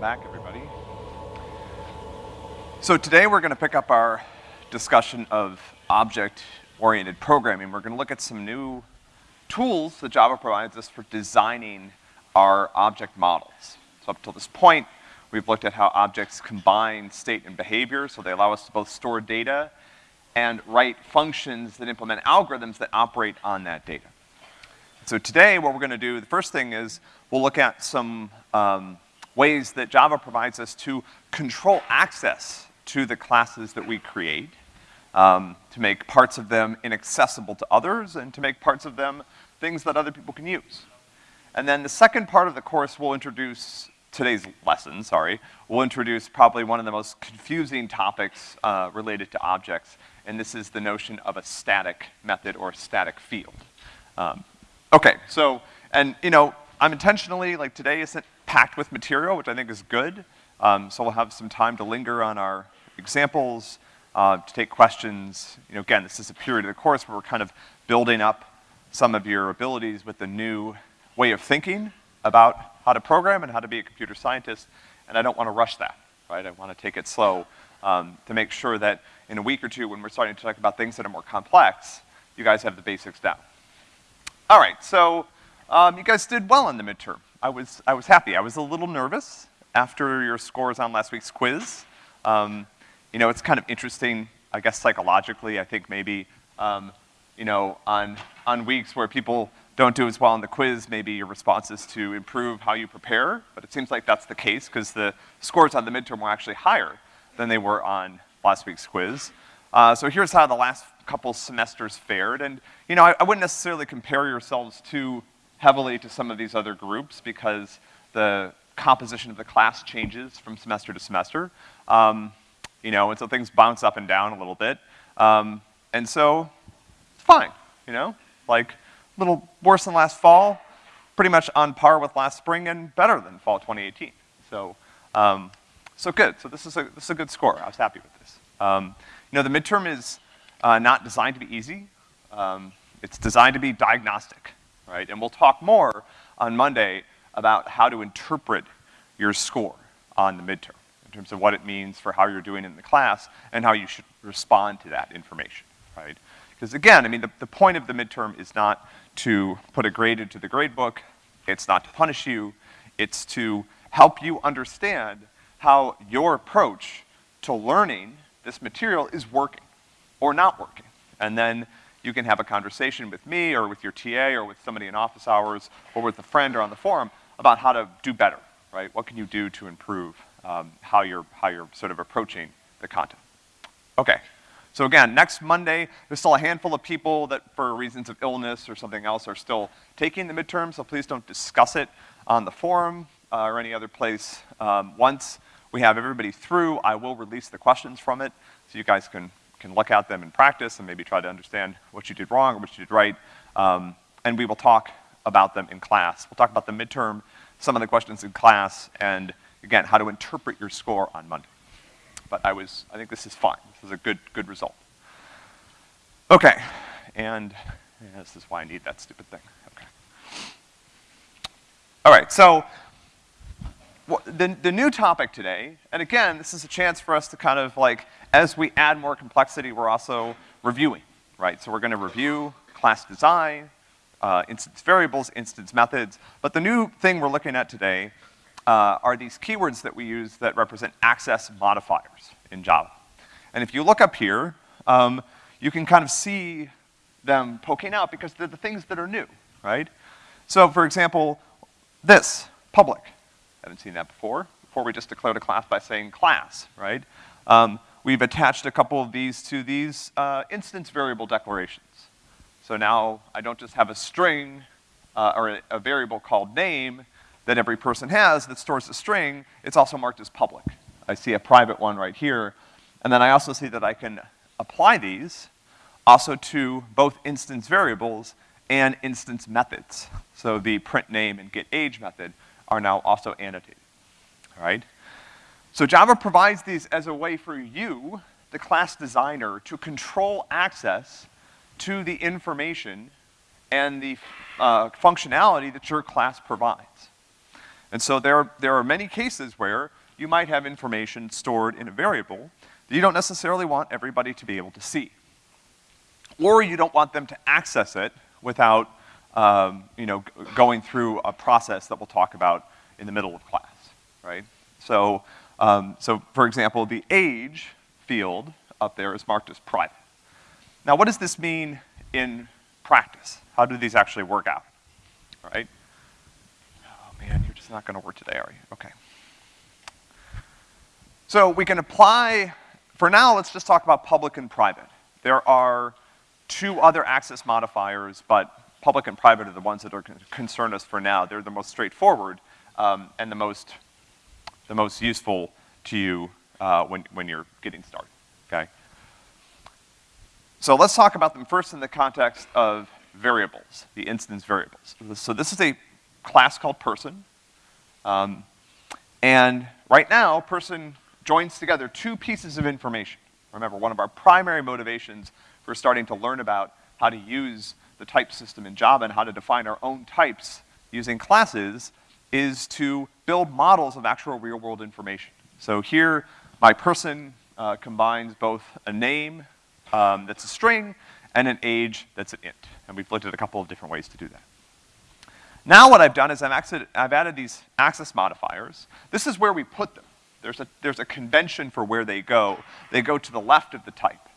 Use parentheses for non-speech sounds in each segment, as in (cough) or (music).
welcome back, everybody. So today we're gonna pick up our discussion of object-oriented programming. We're gonna look at some new tools that Java provides us for designing our object models. So up till this point, we've looked at how objects combine state and behavior, so they allow us to both store data and write functions that implement algorithms that operate on that data. So today, what we're gonna do, the first thing is, we'll look at some um, ways that Java provides us to control access to the classes that we create, um, to make parts of them inaccessible to others, and to make parts of them things that other people can use. And then the second part of the course will introduce, today's lesson, sorry, will introduce probably one of the most confusing topics uh, related to objects, and this is the notion of a static method or a static field. Um, okay, so, and you know, I'm intentionally, like today isn't packed with material, which I think is good, um, so we'll have some time to linger on our examples, uh, to take questions. You know, again, this is a period of the course where we're kind of building up some of your abilities with the new way of thinking about how to program and how to be a computer scientist, and I don't want to rush that, right? I want to take it slow um, to make sure that in a week or two when we're starting to talk about things that are more complex, you guys have the basics down. All right, so um, you guys did well in the midterm. I was, I was happy. I was a little nervous after your scores on last week's quiz. Um, you know, it's kind of interesting, I guess psychologically, I think maybe, um, you know, on, on weeks where people don't do as well on the quiz, maybe your response is to improve how you prepare, but it seems like that's the case because the scores on the midterm were actually higher than they were on last week's quiz. Uh, so here's how the last couple semesters fared, and you know, I, I wouldn't necessarily compare yourselves too heavily to some of these other groups because the composition of the class changes from semester to semester. Um, you know, and so things bounce up and down a little bit. Um, and so, it's fine, you know? Like, a little worse than last fall, pretty much on par with last spring and better than fall 2018. So, um, so good. So this is a, this is a good score. I was happy with this. Um, you know, the midterm is uh, not designed to be easy. Um, it's designed to be diagnostic, right? And we'll talk more on Monday about how to interpret your score on the midterm in terms of what it means for how you're doing in the class and how you should respond to that information, right? Because again, I mean, the, the point of the midterm is not to put a grade into the grade book, it's not to punish you, it's to help you understand how your approach to learning this material is working or not working. And then you can have a conversation with me or with your TA or with somebody in office hours or with a friend or on the forum about how to do better, right? What can you do to improve um, how you're, how you're sort of approaching the content. Okay. So again, next Monday, there's still a handful of people that for reasons of illness or something else are still taking the midterm, so please don't discuss it on the forum uh, or any other place. Um, once we have everybody through, I will release the questions from it so you guys can, can look at them in practice and maybe try to understand what you did wrong or what you did right. Um, and we will talk about them in class. We'll talk about the midterm, some of the questions in class, and again, how to interpret your score on Monday. But I was, I think this is fine. This is a good, good result. Okay, and yeah, this is why I need that stupid thing. Okay. All right, so the, the new topic today, and again, this is a chance for us to kind of like, as we add more complexity, we're also reviewing, right? So we're gonna review class design, uh, instance variables, instance methods, but the new thing we're looking at today uh, are these keywords that we use that represent access modifiers in Java. And if you look up here, um, you can kind of see them poking out because they're the things that are new, right? So for example, this, public. Haven't seen that before. Before we just declared a class by saying class, right? Um, we've attached a couple of these to these uh, instance variable declarations. So now I don't just have a string uh, or a, a variable called name, that every person has that stores a string, it's also marked as public. I see a private one right here. And then I also see that I can apply these also to both instance variables and instance methods. So the print name and get age method are now also annotated, all right? So Java provides these as a way for you, the class designer, to control access to the information and the uh, functionality that your class provides. And so there, there are many cases where you might have information stored in a variable that you don't necessarily want everybody to be able to see. Or you don't want them to access it without, um, you know, going through a process that we'll talk about in the middle of class, right? So, um, so for example, the age field up there is marked as private. Now, what does this mean in practice? How do these actually work out, right? Oh man, you're just not gonna work today, are you? Okay. So we can apply, for now, let's just talk about public and private. There are two other access modifiers, but public and private are the ones that are con- concern us for now. They're the most straightforward, um, and the most, the most useful to you, uh, when, when you're getting started, okay? So let's talk about them first in the context of variables, the instance variables. So this is a class called person. Um, and right now, person joins together two pieces of information. Remember, one of our primary motivations for starting to learn about how to use the type system in Java and how to define our own types using classes is to build models of actual real-world information. So here, my person uh, combines both a name um, that's a string and an age that's an int. And we've looked at a couple of different ways to do that. Now what I've done is I've, I've added these access modifiers. This is where we put them. There's a, there's a convention for where they go. They go to the left of the type.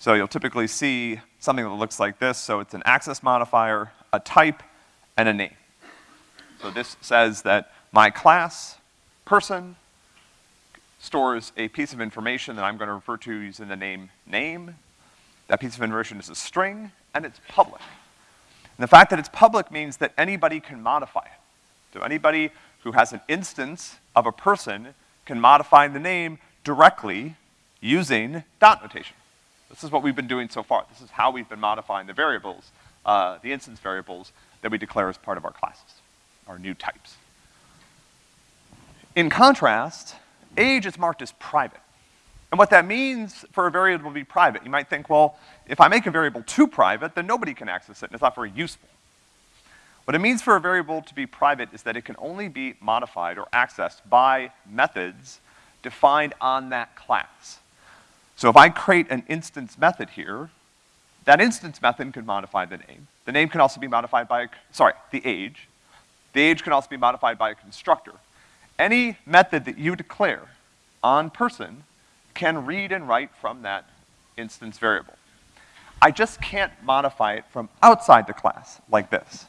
So you'll typically see something that looks like this. So it's an access modifier, a type, and a name. So this says that my class, person, stores a piece of information that I'm gonna refer to using the name name. That piece of information is a string, and it's public. And the fact that it's public means that anybody can modify it. So anybody who has an instance of a person can modify the name directly using dot notation. This is what we've been doing so far. This is how we've been modifying the variables, uh, the instance variables that we declare as part of our classes, our new types. In contrast, age is marked as private. And what that means for a variable to be private, you might think, well, if I make a variable too private, then nobody can access it, and it's not very useful. What it means for a variable to be private is that it can only be modified or accessed by methods defined on that class. So if I create an instance method here, that instance method can modify the name. The name can also be modified by, a, sorry, the age. The age can also be modified by a constructor. Any method that you declare on person can read and write from that instance variable. I just can't modify it from outside the class, like this.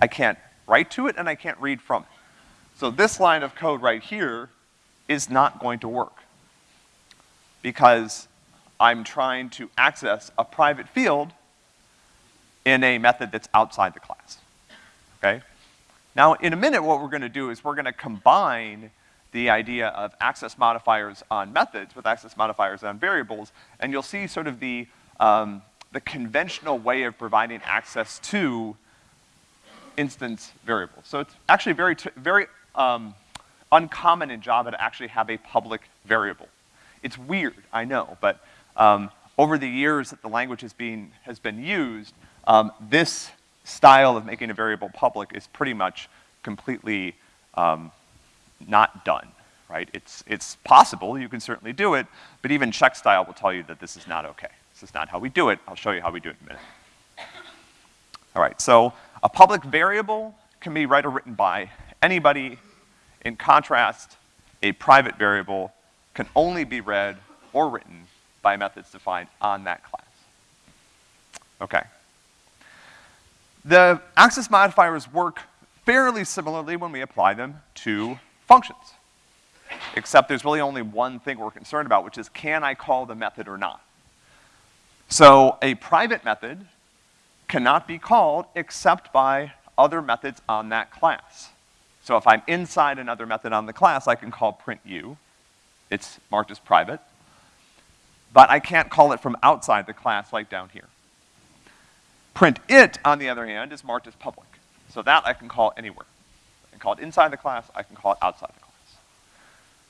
I can't write to it and I can't read from it. So this line of code right here is not going to work because I'm trying to access a private field in a method that's outside the class, okay? Now, in a minute, what we're gonna do is we're gonna combine the idea of access modifiers on methods with access modifiers on variables, and you'll see sort of the, um, the conventional way of providing access to instance variables. So it's actually very, very um, uncommon in Java to actually have a public variable. It's weird, I know, but um, over the years that the language has been, has been used, um, this style of making a variable public is pretty much completely um, not done, right? It's, it's possible, you can certainly do it, but even Checkstyle will tell you that this is not okay. This is not how we do it. I'll show you how we do it in a minute. All right, so a public variable can be read or written by anybody. In contrast, a private variable can only be read or written by methods defined on that class. Okay. The access modifiers work fairly similarly when we apply them to functions. Except there's really only one thing we're concerned about, which is can I call the method or not? So a private method cannot be called except by other methods on that class. So if I'm inside another method on the class, I can call print u. It's marked as private. But I can't call it from outside the class like down here. Print it, on the other hand, is marked as public. So that I can call anywhere. I can call it inside the class, I can call it outside the class.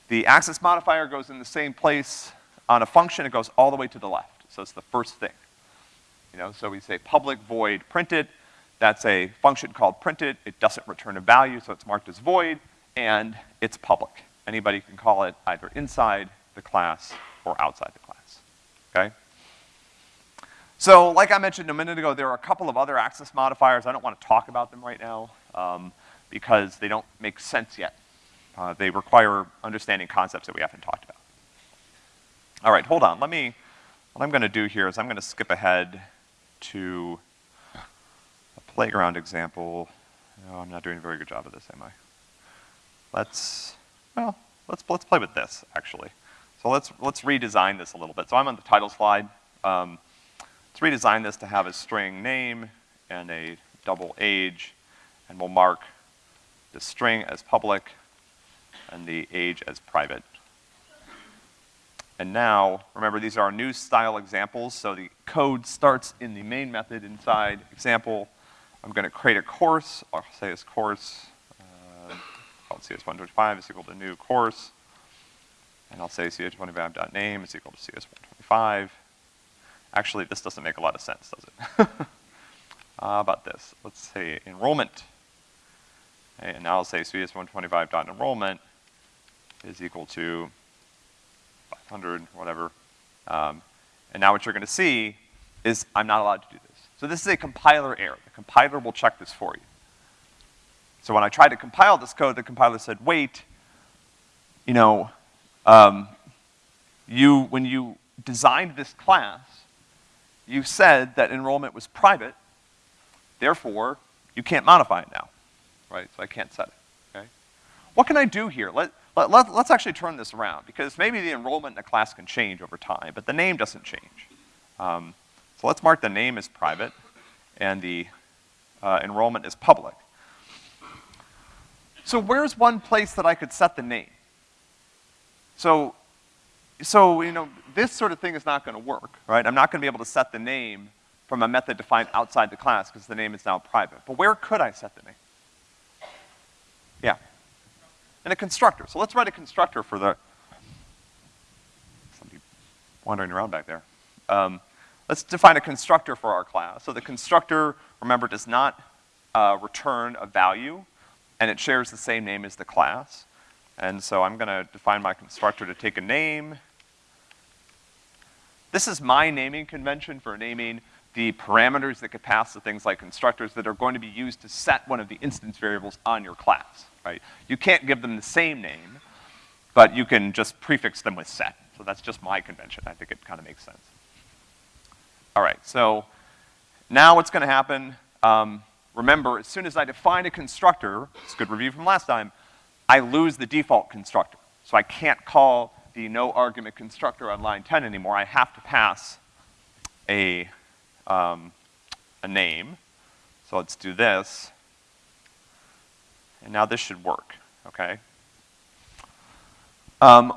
The access modifier goes in the same place on a function, it goes all the way to the left. So it's the first thing. You know, so we say public void printed. That's a function called printed. It doesn't return a value, so it's marked as void. and it's public. Anybody can call it either inside the class or outside the class, okay? So, like I mentioned a minute ago, there are a couple of other access modifiers. I don't want to talk about them right now, um, because they don't make sense yet. Uh, they require understanding concepts that we haven't talked about. All right, hold on. Let me, what I'm gonna do here is I'm gonna skip ahead to a playground example. No, I'm not doing a very good job of this, am I? Let's, well, let's, let's play with this, actually. So let's, let's redesign this a little bit. So I'm on the title slide. Um, let's redesign this to have a string name and a double age, and we'll mark the string as public and the age as private. And now, remember these are our new style examples, so the code starts in the main method inside example. I'm gonna create a course, I'll say this course, called CS125 is equal to new course. And I'll say cs125.name is equal to cs125. Actually, this doesn't make a lot of sense, does it? (laughs) uh, about this? Let's say enrollment. And now I'll say cs125.enrollment is equal to 500, whatever. Um, and now what you're gonna see is I'm not allowed to do this. So this is a compiler error. The compiler will check this for you. So when I tried to compile this code, the compiler said, wait, you know, um, you, when you designed this class, you said that enrollment was private, therefore, you can't modify it now, right? So I can't set it, okay? What can I do here? Let, let, let, us actually turn this around, because maybe the enrollment in a class can change over time, but the name doesn't change. Um, so let's mark the name as private, and the uh, enrollment is public. So where's one place that I could set the name? So, so, you know, this sort of thing is not gonna work, right? I'm not gonna be able to set the name from a method defined outside the class because the name is now private. But where could I set the name? Yeah and a constructor. So let's write a constructor for the, somebody wandering around back there. Um, let's define a constructor for our class. So the constructor, remember, does not uh, return a value, and it shares the same name as the class. And so I'm gonna define my constructor to take a name. This is my naming convention for naming the parameters that could pass to things like constructors that are going to be used to set one of the instance variables on your class right? You can't give them the same name, but you can just prefix them with set. So that's just my convention. I think it kind of makes sense. All right, so now what's gonna happen, um, remember, as soon as I define a constructor, it's a good review from last time, I lose the default constructor. So I can't call the no argument constructor on line 10 anymore. I have to pass a, um, a name. So let's do this. And now this should work, okay? Um,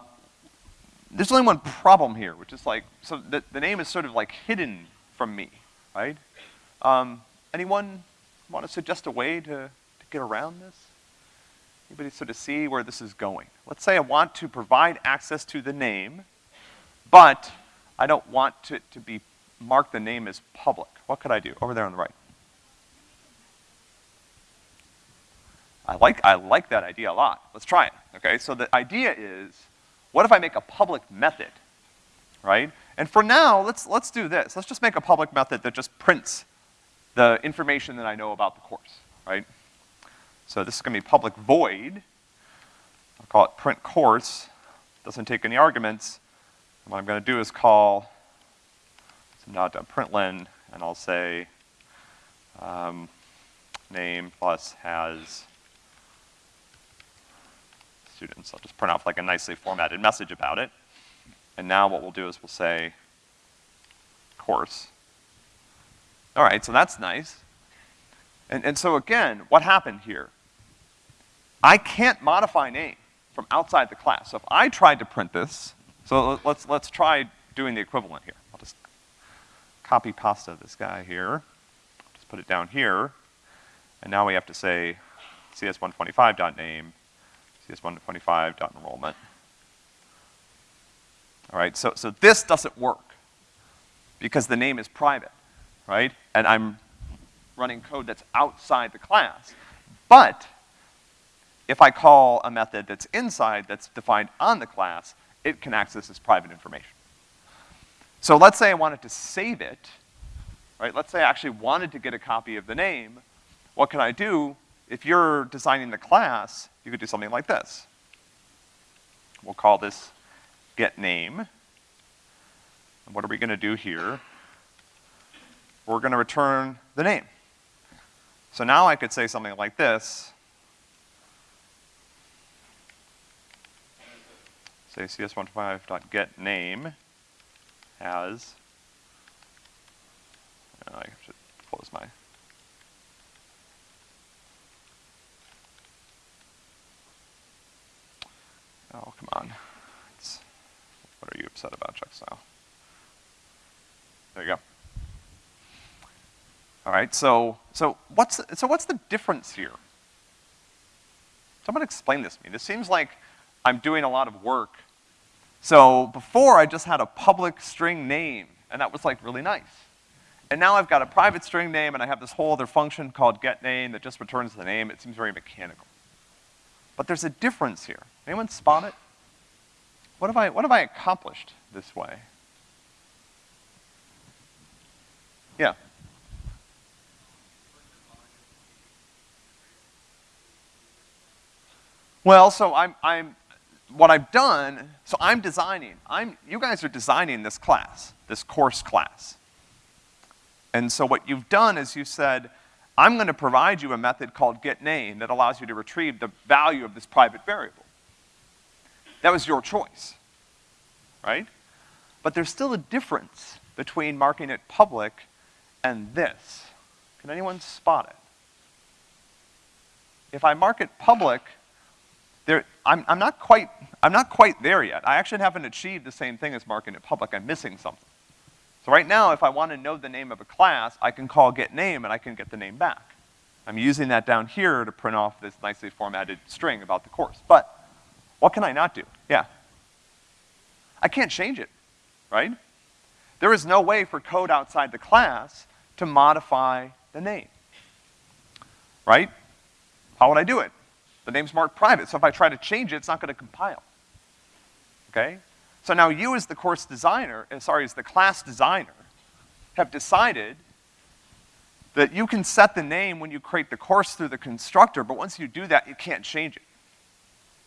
there's only one problem here, which is like, so the, the name is sort of like hidden from me, right? Um, anyone want to suggest a way to, to get around this? Anybody sort of see where this is going? Let's say I want to provide access to the name, but I don't want to, to be, mark the name as public. What could I do? Over there on the right. I like, I like that idea a lot. Let's try it, okay? So the idea is, what if I make a public method, right? And for now, let's, let's do this. Let's just make a public method that just prints the information that I know about the course, right? So this is gonna be public void. I'll call it print course. Doesn't take any arguments. And what I'm gonna do is call some println, and I'll say um, name plus has students. I'll just print off like a nicely formatted message about it. And now what we'll do is we'll say course. All right, so that's nice. And, and so again, what happened here? I can't modify name from outside the class. So if I tried to print this, so let's, let's try doing the equivalent here. I'll just copy pasta this guy here. Just put it down here. And now we have to say cs125.name cs125.enrollment. All right, so, so this doesn't work because the name is private, right? And I'm running code that's outside the class. But if I call a method that's inside, that's defined on the class, it can access this private information. So let's say I wanted to save it, right? Let's say I actually wanted to get a copy of the name. What can I do? If you're designing the class, you could do something like this. We'll call this get name. And what are we gonna do here? We're gonna return the name. So now I could say something like this. Say cs125.getName has, oh, I should close my, oh, come on. It's, what are you upset about, Checkstyle? There you go. All right, so, so what's, the, so what's the difference here? Someone explain this to me. This seems like I'm doing a lot of work. So before I just had a public string name, and that was like really nice. And now I've got a private string name and I have this whole other function called getName that just returns the name. It seems very mechanical. But there's a difference here. Anyone spot it? What have I, what have I accomplished this way? Yeah. Well, so I'm, I'm, what I've done, so I'm designing, I'm, you guys are designing this class, this course class. And so what you've done is you said, I'm gonna provide you a method called getName that allows you to retrieve the value of this private variable. That was your choice, right? But there's still a difference between marking it public and this. Can anyone spot it? If I mark it public, there, I'm, I'm, not quite, I'm not quite there yet. I actually haven't achieved the same thing as marking it public. I'm missing something. So right now, if I want to know the name of a class, I can call get name and I can get the name back. I'm using that down here to print off this nicely formatted string about the course. But what can I not do? Yeah. I can't change it, right? There is no way for code outside the class to modify the name, right? How would I do it? The name's marked private, so if I try to change it, it's not gonna compile. Okay? So now you as the course designer, uh, sorry, as the class designer, have decided that you can set the name when you create the course through the constructor, but once you do that, you can't change it.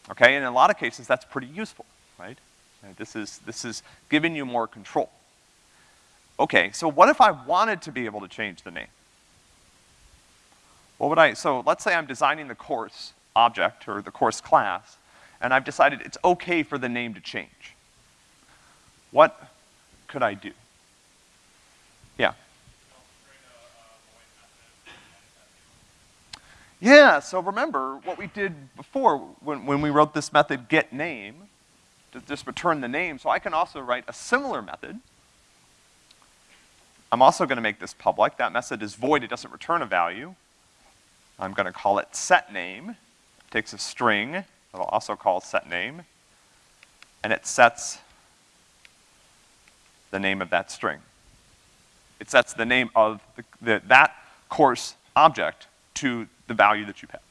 Okay, and in a lot of cases, that's pretty useful, right? This is, this is giving you more control. Okay, so what if I wanted to be able to change the name? What would I, so let's say I'm designing the course, object or the course class, and I've decided it's okay for the name to change. What could I do? Yeah. Yeah, so remember what we did before when, when we wrote this method getName, to just return the name. So I can also write a similar method. I'm also gonna make this public. That method is void, it doesn't return a value. I'm gonna call it setName takes a string that I'll also call set name, and it sets the name of that string. It sets the name of the, the, that course object to the value that you have.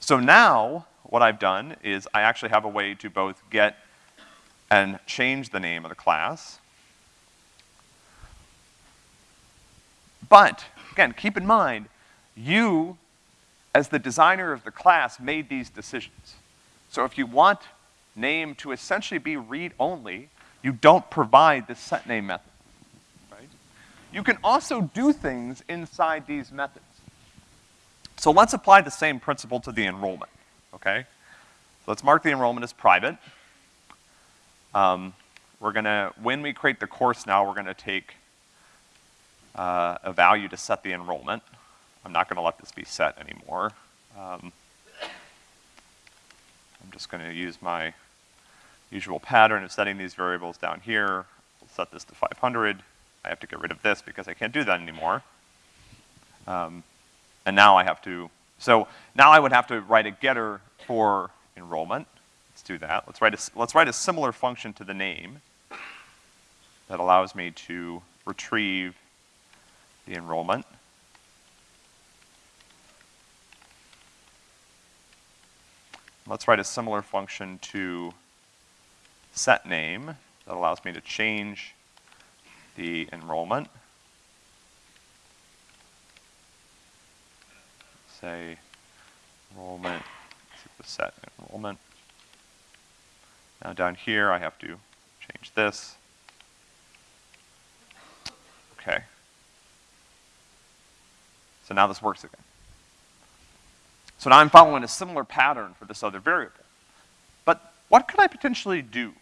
So now, what I've done is I actually have a way to both get and change the name of the class. But, again, keep in mind, you as the designer of the class, made these decisions. So if you want name to essentially be read-only, you don't provide the set name method, right? You can also do things inside these methods. So let's apply the same principle to the enrollment, okay? So let's mark the enrollment as private. Um, we're gonna, when we create the course now, we're gonna take uh, a value to set the enrollment. I'm not gonna let this be set anymore. Um, I'm just gonna use my usual pattern of setting these variables down here. We'll set this to 500. I have to get rid of this because I can't do that anymore. Um, and now I have to, so now I would have to write a getter for enrollment. Let's do that. Let's write a, let's write a similar function to the name that allows me to retrieve the enrollment. Let's write a similar function to set name that allows me to change the enrollment. Say enrollment, set enrollment. Now down here I have to change this. Okay. So now this works again. So now I'm following a similar pattern for this other variable. But what could I potentially do?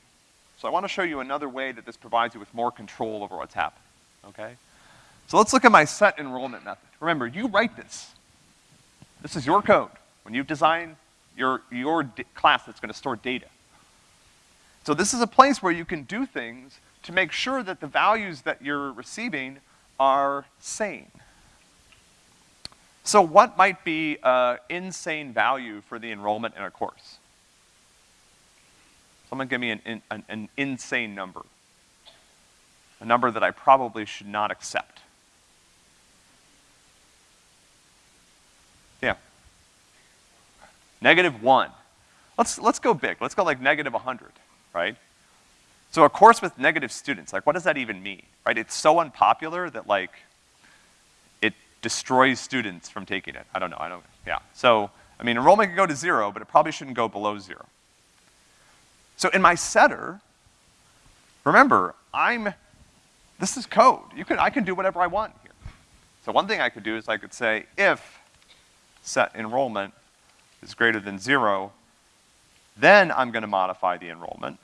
So I want to show you another way that this provides you with more control over what's happening, okay? So let's look at my set enrollment method. Remember, you write this. This is your code. When you design your, your class that's gonna store data. So this is a place where you can do things to make sure that the values that you're receiving are sane. So what might be an insane value for the enrollment in a course? Someone give me an, an, an insane number. A number that I probably should not accept. Yeah. Negative one. Let's, let's go big. Let's go like negative 100, right? So a course with negative students, like what does that even mean, right? It's so unpopular that like, destroys students from taking it. I don't know, I don't, yeah. So, I mean, enrollment can go to zero, but it probably shouldn't go below zero. So in my setter, remember, I'm, this is code. You can, I can do whatever I want here. So one thing I could do is I could say if set enrollment is greater than zero, then I'm gonna modify the enrollment.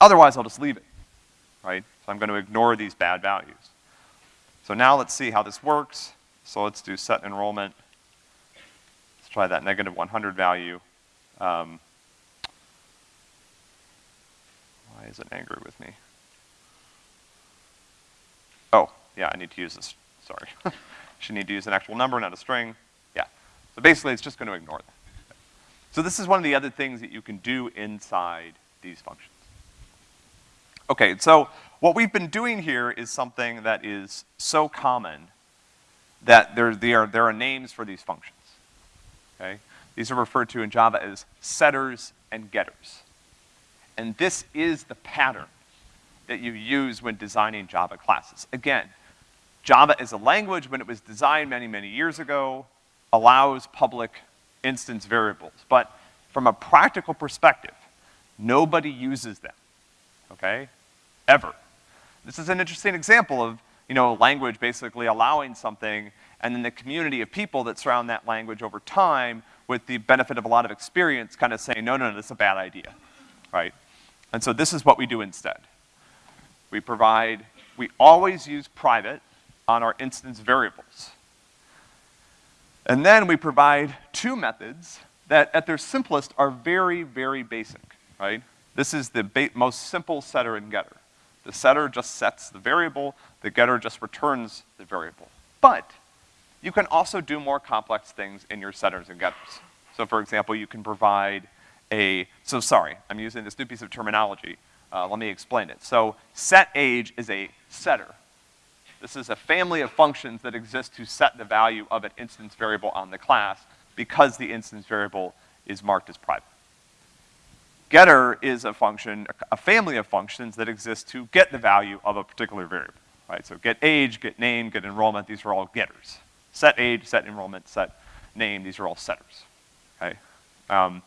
Otherwise, I'll just leave it, right? So I'm gonna ignore these bad values. So now let's see how this works. So let's do set enrollment. Let's try that negative 100 value. Um, why is it angry with me? Oh, yeah, I need to use this, sorry. (laughs) Should need to use an actual number, not a string. Yeah. So basically, it's just gonna ignore that. So this is one of the other things that you can do inside these functions. Okay, so what we've been doing here is something that is so common that there, there, there are names for these functions okay? These are referred to in Java as setters and getters. And this is the pattern that you use when designing Java classes. Again, Java as a language, when it was designed many, many years ago, allows public instance variables. But from a practical perspective, nobody uses them, okay? Ever. This is an interesting example of, you know, language basically allowing something and then the community of people that surround that language over time with the benefit of a lot of experience kind of saying, no, no, no, this is a bad idea, right? And so this is what we do instead. We provide, we always use private on our instance variables. And then we provide two methods that at their simplest are very, very basic, right? This is the most simple setter and getter. The setter just sets the variable, the getter just returns the variable. But you can also do more complex things in your setters and getters. So for example, you can provide a, so sorry, I'm using this new piece of terminology. Uh, let me explain it. So set age is a setter. This is a family of functions that exist to set the value of an instance variable on the class because the instance variable is marked as private. Getter is a function, a family of functions that exist to get the value of a particular variable, right? So get age, get name, get enrollment, these are all getters set age, set enrollment, set name, these are all setters, okay? Um,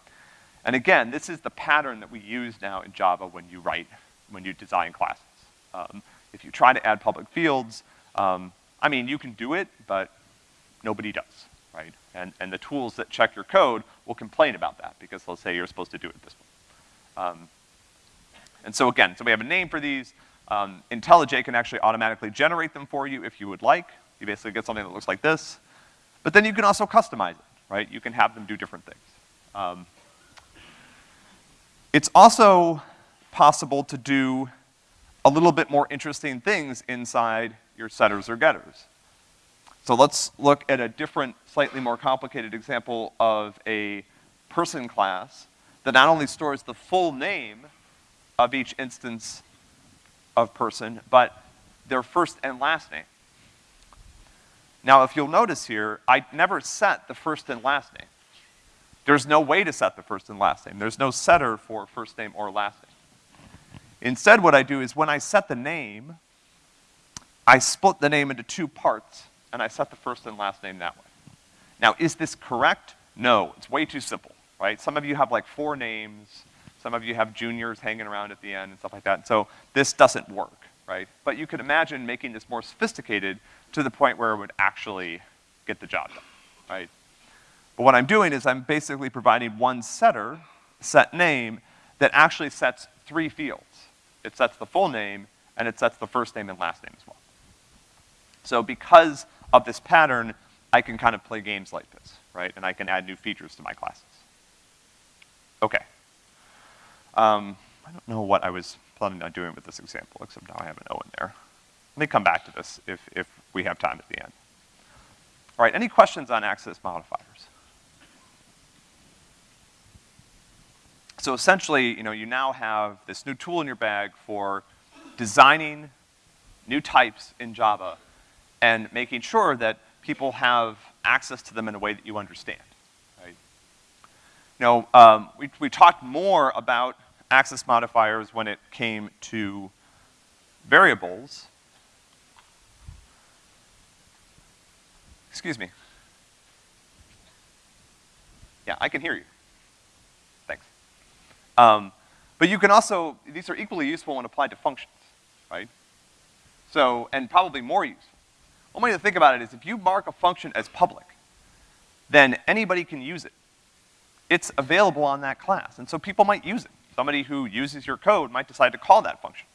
and again, this is the pattern that we use now in Java when you write, when you design classes. Um, if you try to add public fields, um, I mean, you can do it, but nobody does, right? And, and the tools that check your code will complain about that because they'll say you're supposed to do it this way. Um, and so again, so we have a name for these. Um, IntelliJ can actually automatically generate them for you if you would like. You basically get something that looks like this. But then you can also customize it, right? You can have them do different things. Um, it's also possible to do a little bit more interesting things inside your setters or getters. So let's look at a different, slightly more complicated example of a person class that not only stores the full name of each instance of person, but their first and last name. Now, if you'll notice here, I never set the first and last name. There's no way to set the first and last name. There's no setter for first name or last name. Instead, what I do is when I set the name, I split the name into two parts, and I set the first and last name that way. Now, is this correct? No, it's way too simple, right? Some of you have like four names, some of you have juniors hanging around at the end and stuff like that, so this doesn't work, right? But you could imagine making this more sophisticated to the point where it would actually get the job done, right? But what I'm doing is I'm basically providing one setter, set name, that actually sets three fields. It sets the full name, and it sets the first name and last name as well. So because of this pattern, I can kind of play games like this, right? And I can add new features to my classes. Okay. Um, I don't know what I was planning on doing with this example, except now I have an O in there. Let me come back to this if, if we have time at the end. All right, any questions on access modifiers? So essentially, you know, you now have this new tool in your bag for designing new types in Java and making sure that people have access to them in a way that you understand? You know, um, we, we talked more about access modifiers when it came to variables. Excuse me. Yeah, I can hear you. Thanks. Um, but you can also, these are equally useful when applied to functions, right? So, and probably more useful. One way to think about it is if you mark a function as public, then anybody can use it. It's available on that class, and so people might use it. Somebody who uses your code might decide to call that function.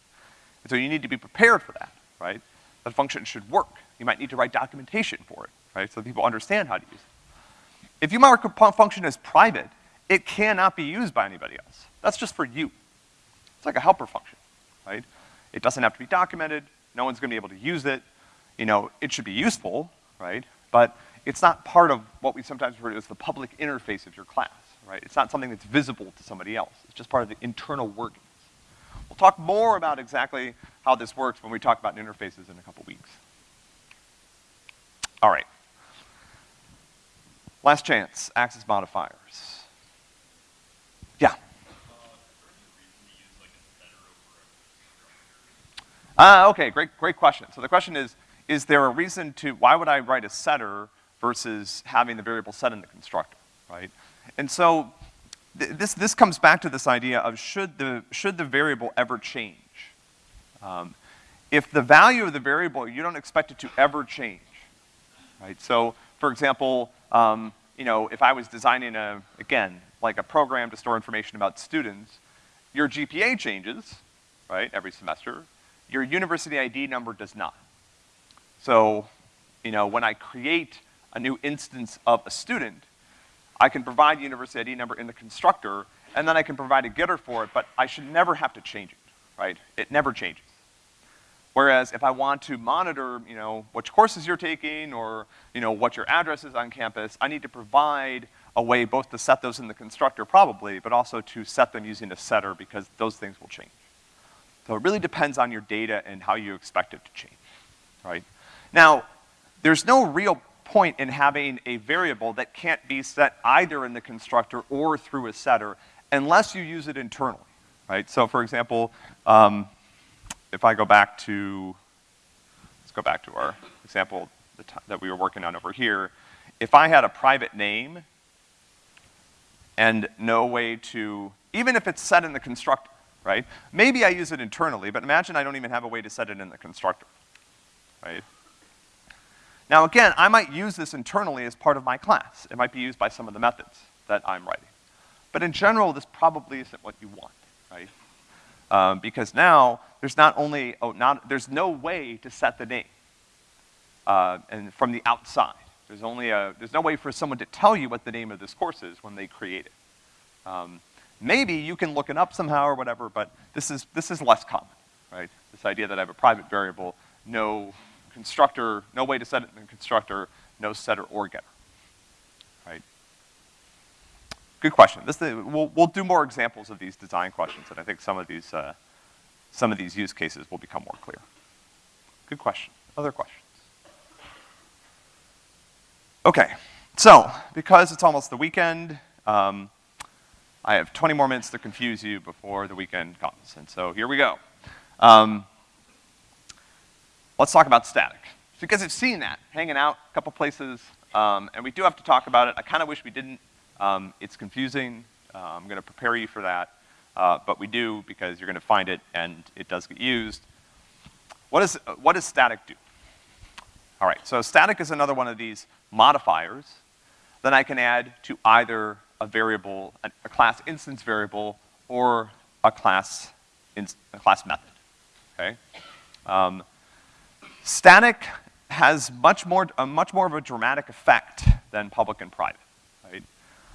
And so you need to be prepared for that, right? That function should work. You might need to write documentation for it, right, so people understand how to use it. If you mark a function as private, it cannot be used by anybody else. That's just for you. It's like a helper function, right? It doesn't have to be documented, no one's gonna be able to use it, you know, it should be useful, right? But it's not part of what we sometimes refer to as the public interface of your class, right? It's not something that's visible to somebody else. It's just part of the internal workings. We'll talk more about exactly how this works when we talk about interfaces in a couple weeks. All right. Last chance, access modifiers. Yeah. Ah, uh, okay, great, great question. So the question is, is there a reason to, why would I write a setter versus having the variable set in the constructor, right? And so th this, this comes back to this idea of should the, should the variable ever change? Um, if the value of the variable, you don't expect it to ever change, right? So, for example, um, you know, if I was designing a, again, like a program to store information about students, your GPA changes, right, every semester. Your university ID number does not. So, you know, when I create a new instance of a student, I can provide the university ID number in the constructor, and then I can provide a getter for it, but I should never have to change it, right? It never changes. Whereas if I want to monitor, you know, which courses you're taking or, you know, what your address is on campus, I need to provide a way both to set those in the constructor probably, but also to set them using a setter because those things will change. So it really depends on your data and how you expect it to change, right? Now, there's no real point in having a variable that can't be set either in the constructor or through a setter unless you use it internally, right? So for example, um, if I go back to, let's go back to our example that we were working on over here. If I had a private name and no way to, even if it's set in the constructor, right? Maybe I use it internally, but imagine I don't even have a way to set it in the constructor, right? Now again, I might use this internally as part of my class. It might be used by some of the methods that I'm writing. But in general, this probably isn't what you want, right? Um, because now, there's not only, oh, not, there's no way to set the name, uh, and from the outside. There's only a, there's no way for someone to tell you what the name of this course is when they create it. Um, maybe you can look it up somehow or whatever, but this is, this is less common, right? This idea that I have a private variable, no constructor, no way to set it in the constructor, no setter or getter, right? Good question. This, we'll, we'll do more examples of these design questions, and I think some of these, uh, some of these use cases will become more clear. Good question. Other questions? Okay, so, because it's almost the weekend, um, I have 20 more minutes to confuse you before the weekend comes, and so here we go. Um, let's talk about static. Because I've seen that hanging out a couple places, um, and we do have to talk about it. I kind of wish we didn't. Um, it's confusing. Uh, I'm gonna prepare you for that, uh, but we do because you're gonna find it and it does get used. What, is, what does static do? All right, so static is another one of these modifiers that I can add to either a variable, a, a class instance variable, or a class, in, a class method, okay? Um, static has much more, a much more of a dramatic effect than public and private, right?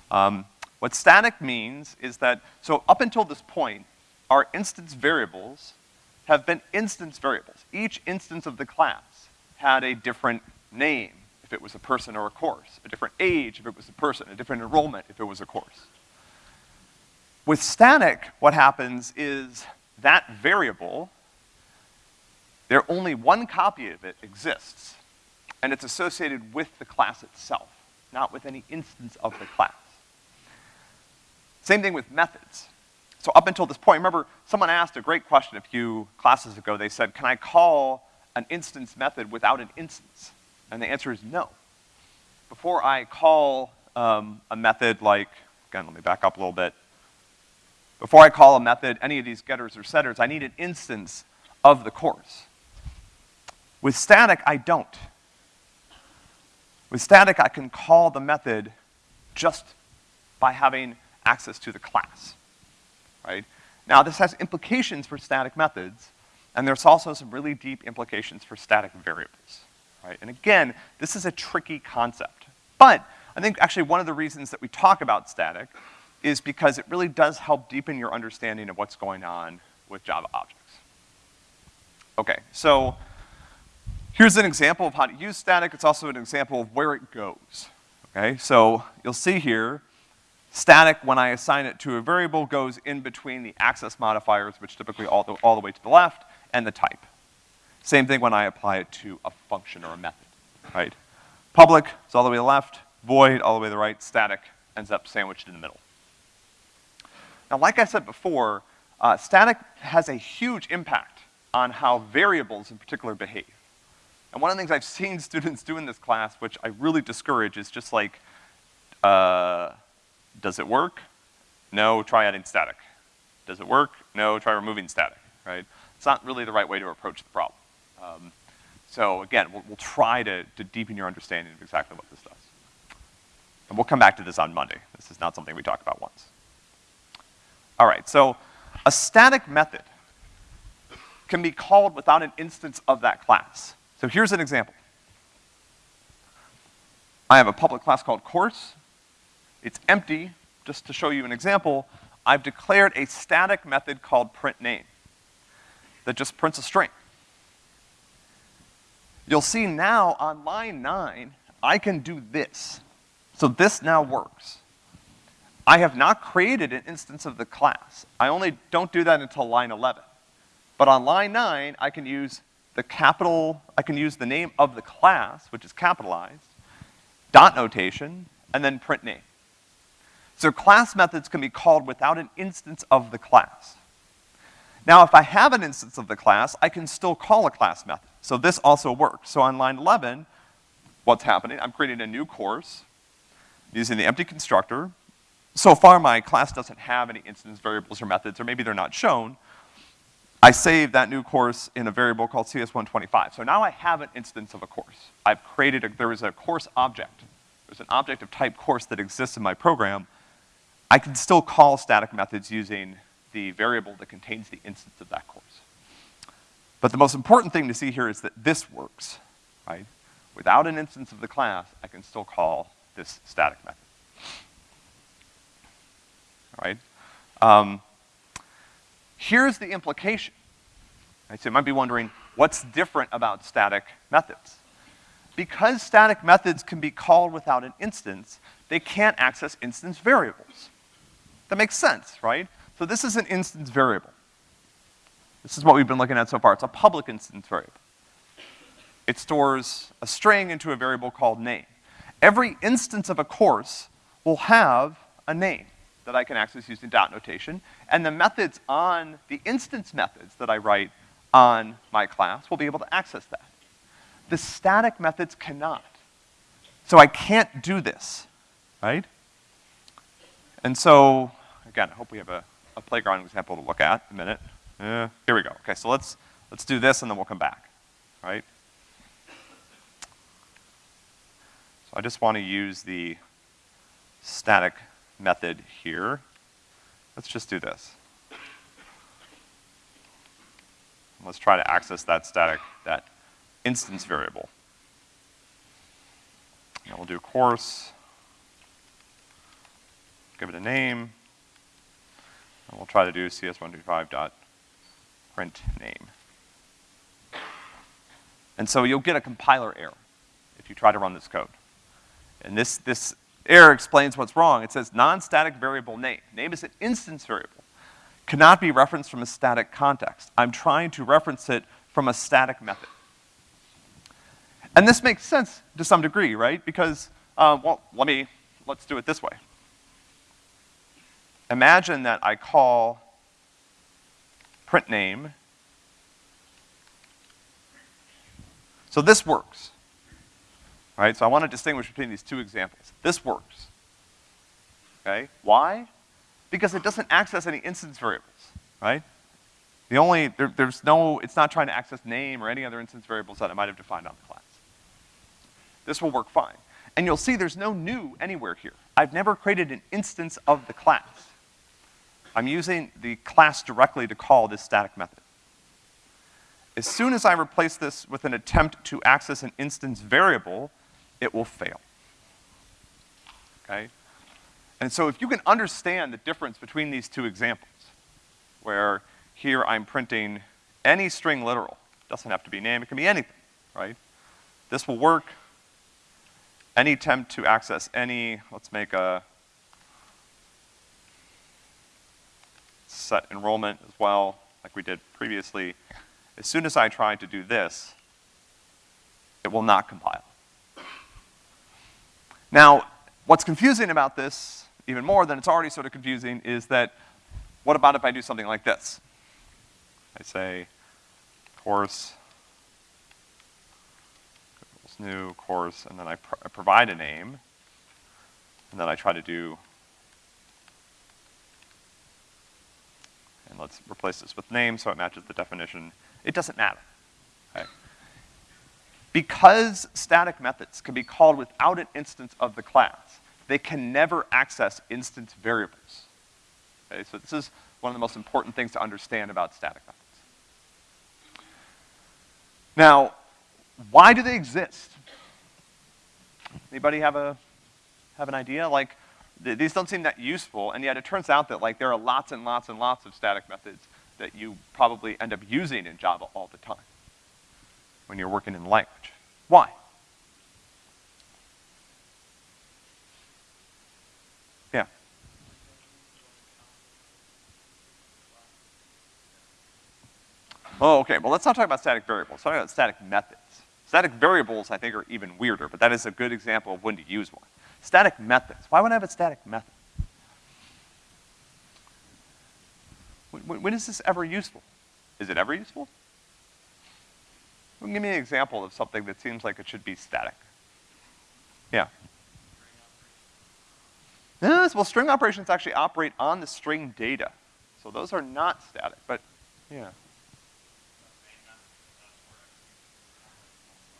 Um, what static means is that, so up until this point, our instance variables have been instance variables. Each instance of the class had a different name if it was a person or a course, a different age if it was a person, a different enrollment if it was a course. With static, what happens is that variable, there only one copy of it exists, and it's associated with the class itself, not with any instance of the class. Same thing with methods. So up until this point, remember, someone asked a great question a few classes ago. They said, can I call an instance method without an instance? And the answer is no. Before I call um, a method like, again, let me back up a little bit. Before I call a method, any of these getters or setters, I need an instance of the course. With static, I don't. With static, I can call the method just by having access to the class, right? Now, this has implications for static methods, and there's also some really deep implications for static variables, right? And again, this is a tricky concept. But I think actually one of the reasons that we talk about static is because it really does help deepen your understanding of what's going on with Java objects. Okay, so here's an example of how to use static. It's also an example of where it goes. Okay, so you'll see here, static, when I assign it to a variable, goes in between the access modifiers, which typically all the, all the way to the left, and the type. Same thing when I apply it to a function or a method, right? Public is all the way to the left, void all the way to the right, static ends up sandwiched in the middle. Now, like I said before, uh, static has a huge impact on how variables in particular behave. And one of the things I've seen (laughs) students do in this class, which I really discourage, is just like, uh, does it work? No, try adding static. Does it work? No, try removing static, right? It's not really the right way to approach the problem. Um, so again, we'll, we'll try to, to deepen your understanding of exactly what this does. And we'll come back to this on Monday. This is not something we talk about once. All right, so a static method can be called without an instance of that class. So here's an example. I have a public class called course. It's empty. Just to show you an example, I've declared a static method called print name that just prints a string. You'll see now on line nine, I can do this. So this now works. I have not created an instance of the class. I only don't do that until line 11. But on line nine, I can use the capital, I can use the name of the class, which is capitalized, dot notation, and then print name. So class methods can be called without an instance of the class. Now, if I have an instance of the class, I can still call a class method. So this also works. So on line 11, what's happening? I'm creating a new course using the empty constructor. So far, my class doesn't have any instance variables or methods, or maybe they're not shown. I save that new course in a variable called CS125. So now I have an instance of a course. I've created, a, there is a course object. There's an object of type course that exists in my program. I can still call static methods using the variable that contains the instance of that course. But the most important thing to see here is that this works, right? Without an instance of the class, I can still call this static method. All right? Um, here's the implication. So you might be wondering, what's different about static methods? Because static methods can be called without an instance, they can't access instance variables. That makes sense, right? So this is an instance variable. This is what we've been looking at so far. It's a public instance variable. It stores a string into a variable called name. every instance of a course will have a name that I can access using dot notation, and the methods on, the instance methods that I write on my class will be able to access that. The static methods cannot. So I can't do this, right? And so, again, I hope we have a, a playground example to look at in a minute. Uh, here we go. Okay, so let's, let's do this and then we'll come back, right? So I just want to use the static method here. Let's just do this. Let's try to access that static, that instance variable. And we'll do course, give it a name, and we'll try to do cs125 dot print name. And so you'll get a compiler error if you try to run this code. And this, this error explains what's wrong. It says non-static variable name. Name is an instance variable. Cannot be referenced from a static context. I'm trying to reference it from a static method. And this makes sense to some degree, right? Because, uh, well, let me, let's do it this way. Imagine that I call print name. So this works. Right? So I want to distinguish between these two examples. This works. Okay? Why? Because it doesn't access any instance variables, right? The only, there, there's no, it's not trying to access name or any other instance variables that I might have defined on the class. This will work fine. And you'll see there's no new anywhere here. I've never created an instance of the class. I'm using the class directly to call this static method. As soon as I replace this with an attempt to access an instance variable, it will fail. Okay? And so if you can understand the difference between these two examples, where here I'm printing any string literal, doesn't have to be name, it can be anything, right? This will work. Any attempt to access any, let's make a set enrollment as well, like we did previously. As soon as I try to do this, it will not compile. Now, what's confusing about this, even more than it's already sort of confusing, is that what about if I do something like this? I say course, new course, and then I, I provide a name, and then I try to do and let's replace this with name so it matches the definition. It doesn't matter, okay? Because static methods can be called without an instance of the class, they can never access instance variables. Okay, so this is one of the most important things to understand about static methods. Now, why do they exist? Anybody have a, have an idea? Like, th these don't seem that useful, and yet it turns out that like there are lots and lots and lots of static methods that you probably end up using in Java all the time when you're working in language. Why? Yeah. Oh, okay, well let's not talk about static variables, let's talk about static methods. Static variables, I think, are even weirder, but that is a good example of when to use one. Static methods. Why would I have a static method? When, when is this ever useful? Is it ever useful? Well, give me an example of something that seems like it should be static. Yeah. Yes, well, string operations actually operate on the string data. So those are not static, but yeah.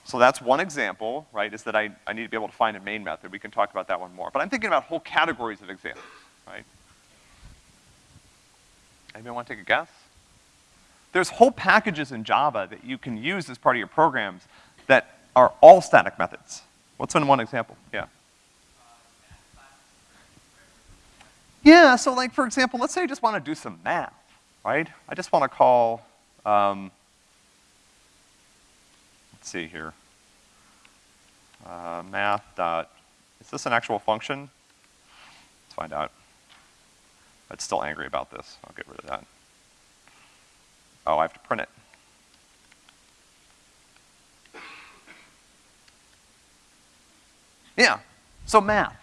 So that's one example, right, is that I, I need to be able to find a main method. We can talk about that one more. But I'm thinking about whole categories of examples, right? Anybody want to take a guess? There's whole packages in Java that you can use as part of your programs that are all static methods. What's in one example? Yeah. Yeah, so like for example, let's say I just want to do some math, right? I just want to call, um, let's see here uh, math dot, is this an actual function? Let's find out. It's still angry about this. I'll get rid of that. Oh, I have to print it. Yeah, So math.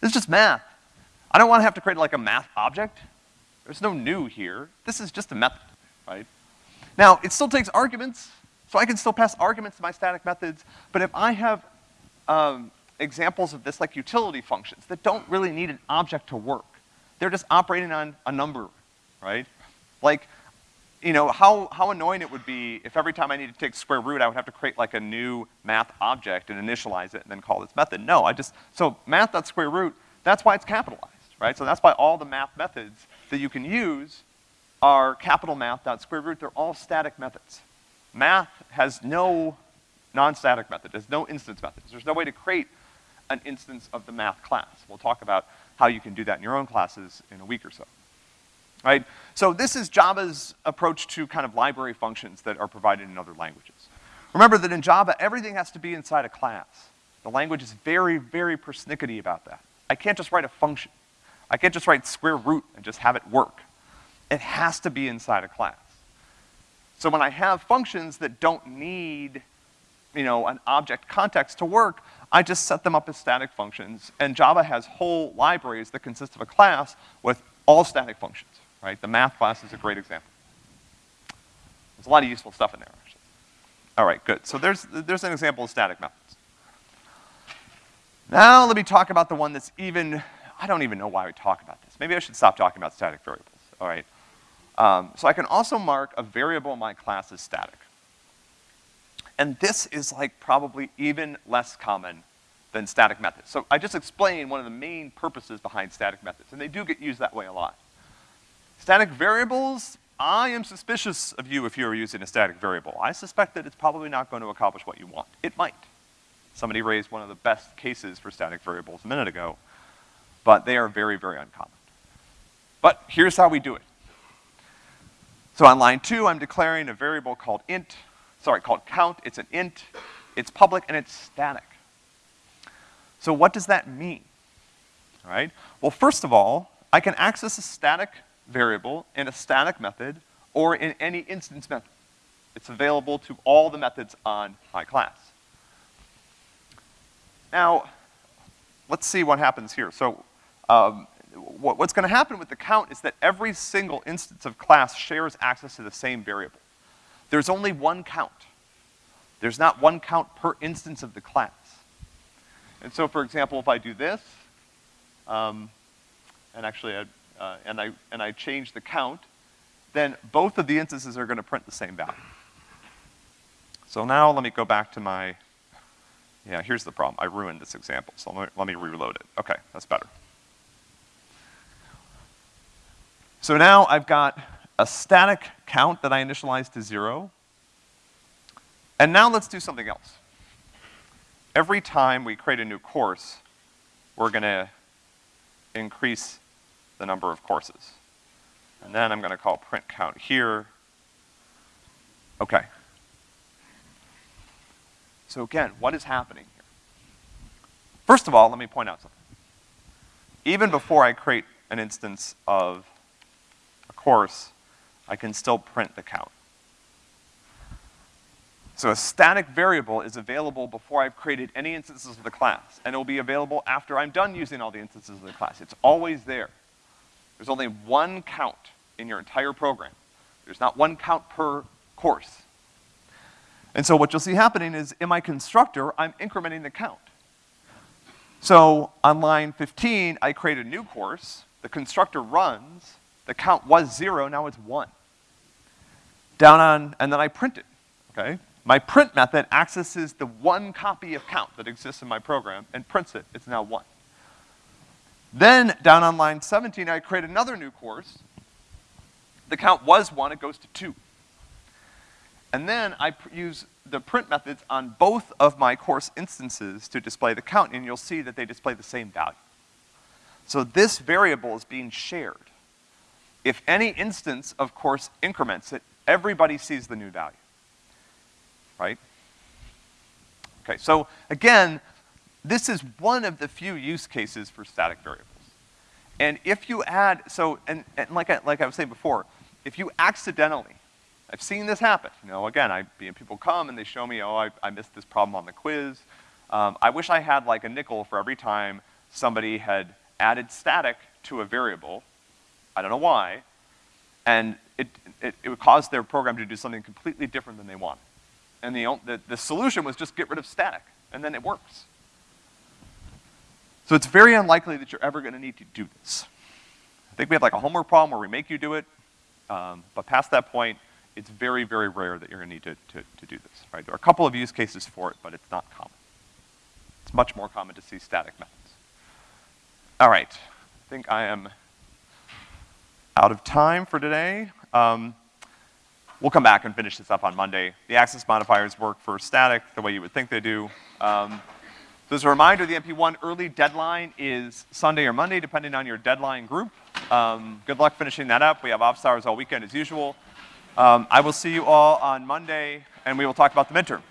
This is just math. I don't wanna have to create like a math object. There's no new here. This is just a method, right? Now, it still takes arguments, so I can still pass arguments to my static methods, but if I have, um, examples of this like utility functions that don't really need an object to work, they're just operating on a number, right? Like, you know, how, how annoying it would be if every time I needed to take square root, I would have to create like a new math object and initialize it and then call this method. No, I just, so math.square root, that's why it's capitalized, right? So that's why all the math methods that you can use are capital math.square root, they're all static methods. Math has no non-static method, there's no instance methods. There's no way to create an instance of the math class. We'll talk about how you can do that in your own classes in a week or so. Right? So this is Java's approach to kind of library functions that are provided in other languages. Remember that in Java, everything has to be inside a class. The language is very, very persnickety about that. I can't just write a function. I can't just write square root and just have it work. It has to be inside a class. So when I have functions that don't need, you know, an object context to work, I just set them up as static functions, and Java has whole libraries that consist of a class with all static functions, right? The math class is a great example. There's a lot of useful stuff in there, actually. All right, good. So there's, there's an example of static methods. Now let me talk about the one that's even, I don't even know why we talk about this. Maybe I should stop talking about static variables, all right? Um, so I can also mark a variable in my class as static. And this is like probably even less common than static methods. So I just explained one of the main purposes behind static methods, and they do get used that way a lot. Static variables, I am suspicious of you if you're using a static variable. I suspect that it's probably not going to accomplish what you want. It might. Somebody raised one of the best cases for static variables a minute ago, but they are very, very uncommon. But here's how we do it. So on line two, I'm declaring a variable called int, sorry, called count. It's an int, it's public, and it's static. So what does that mean? All right? Well, first of all, I can access a static variable in a static method or in any instance method. It's available to all the methods on my class. Now, let's see what happens here. So, um, what, what's gonna happen with the count is that every single instance of class shares access to the same variable. There's only one count. There's not one count per instance of the class. And so, for example, if I do this, um, and actually, I, uh, and I, and I change the count, then both of the instances are gonna print the same value. So now let me go back to my, yeah, here's the problem. I ruined this example, so let me, let me reload it. Okay, that's better. So now I've got a static count that I initialize to zero. And now let's do something else. Every time we create a new course, we're gonna increase the number of courses. And then I'm gonna call print count here. Okay. So again, what is happening here? First of all, let me point out something. Even before I create an instance of a course, I can still print the count. So a static variable is available before I've created any instances of the class, and it will be available after I'm done using all the instances of the class. It's always there. There's only one count in your entire program. There's not one count per course. And so what you'll see happening is in my constructor, I'm incrementing the count. So on line 15, I create a new course, the constructor runs, the count was zero, now it's one down on, and then I print it, okay? My print method accesses the one copy of count that exists in my program and prints it, it's now one. Then, down on line 17, I create another new course. The count was one, it goes to two. And then I use the print methods on both of my course instances to display the count, and you'll see that they display the same value. So this variable is being shared. If any instance of course increments it, everybody sees the new value. Right? Okay, so again, this is one of the few use cases for static variables. And if you add, so, and, and like, I, like I was saying before, if you accidentally, I've seen this happen, you know, again, I, people come and they show me, oh, I, I missed this problem on the quiz, Um, I wish I had like a nickel for every time somebody had added static to a variable, I don't know why, and it, it, it would cause their program to do something completely different than they wanted. And the, the, the solution was just get rid of static, and then it works. So it's very unlikely that you're ever gonna need to do this. I think we have like a homework problem where we make you do it, um, but past that point, it's very, very rare that you're gonna need to, to, to do this, right? There are a couple of use cases for it, but it's not common. It's much more common to see static methods. All right, I think I am out of time for today. Um, we'll come back and finish this up on Monday. The access modifiers work for static the way you would think they do. Um, so as a reminder, the MP1 early deadline is Sunday or Monday, depending on your deadline group. Um, good luck finishing that up. We have office hours all weekend as usual. Um, I will see you all on Monday, and we will talk about the midterm.